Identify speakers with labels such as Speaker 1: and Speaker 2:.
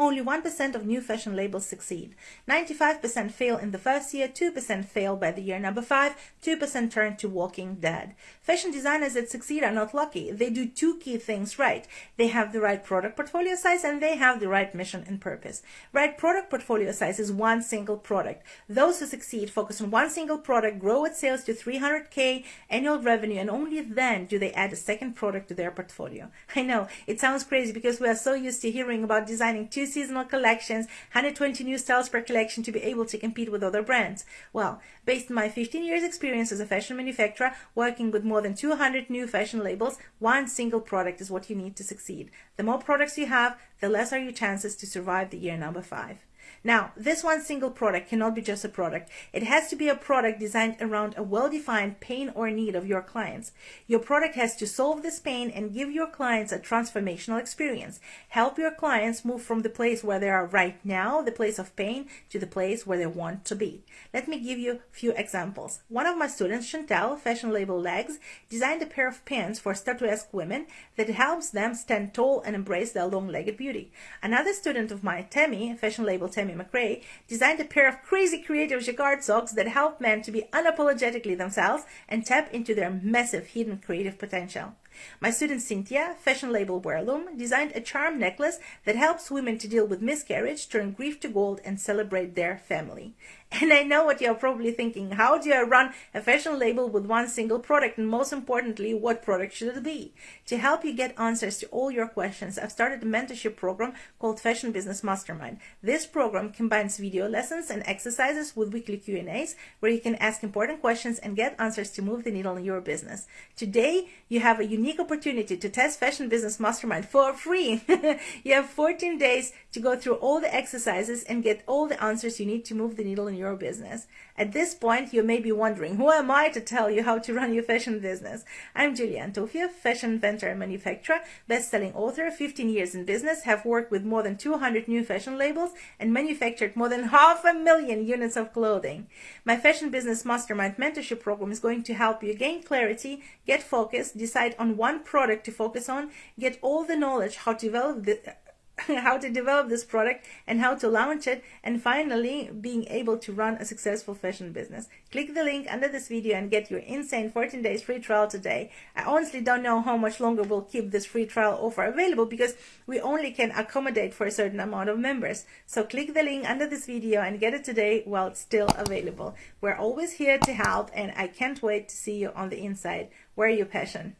Speaker 1: Only 1% of new fashion labels succeed. 95% fail in the first year, 2% fail by the year number 5, 2% turn to walking dead. Fashion designers that succeed are not lucky. They do two key things right. They have the right product portfolio size and they have the right mission and purpose. Right product portfolio size is one single product. Those who succeed focus on one single product, grow its sales to 300k annual revenue, and only then do they add a second product to their portfolio. I know it sounds crazy because we are so used to hearing about designing two seasonal collections, 120 new styles per collection to be able to compete with other brands. Well, based on my 15 years experience as a fashion manufacturer, working with more than 200 new fashion labels, one single product is what you need to succeed. The more products you have, the less are your chances to survive the year number five. Now, this one single product cannot be just a product. It has to be a product designed around a well-defined pain or need of your clients. Your product has to solve this pain and give your clients a transformational experience. Help your clients move from the place where they are right now, the place of pain, to the place where they want to be. Let me give you a few examples. One of my students, Chantel, fashion label Legs, designed a pair of pants for statuesque women that helps them stand tall and embrace their long-legged beauty. Another student of mine, Tammy, fashion label Tammy McRae, designed a pair of crazy creative jacquard socks that help men to be unapologetically themselves and tap into their massive hidden creative potential. My student Cynthia, fashion label Wearloom, designed a charm necklace that helps women to deal with miscarriage, turn grief to gold, and celebrate their family. And I know what you're probably thinking. How do I run a fashion label with one single product? And most importantly, what product should it be? To help you get answers to all your questions, I've started a mentorship program called Fashion Business Mastermind. This program combines video lessons and exercises with weekly Q&As where you can ask important questions and get answers to move the needle in your business. Today, you have a unique opportunity to test Fashion Business Mastermind for free. you have 14 days to go through all the exercises and get all the answers you need to move the needle in your business. At this point, you may be wondering, who am I to tell you how to run your fashion business? I'm Julia Antoffei, fashion inventor and manufacturer, best-selling author, 15 years in business, have worked with more than 200 new fashion labels, and manufactured more than half a million units of clothing. My Fashion Business Mastermind mentorship program is going to help you gain clarity, get focused, decide on one product to focus on, get all the knowledge how to develop the how to develop this product and how to launch it and finally being able to run a successful fashion business. Click the link under this video and get your insane 14 days free trial today. I honestly don't know how much longer we'll keep this free trial offer available because we only can accommodate for a certain amount of members. So click the link under this video and get it today while it's still available. We're always here to help and I can't wait to see you on the inside. Wear your passion?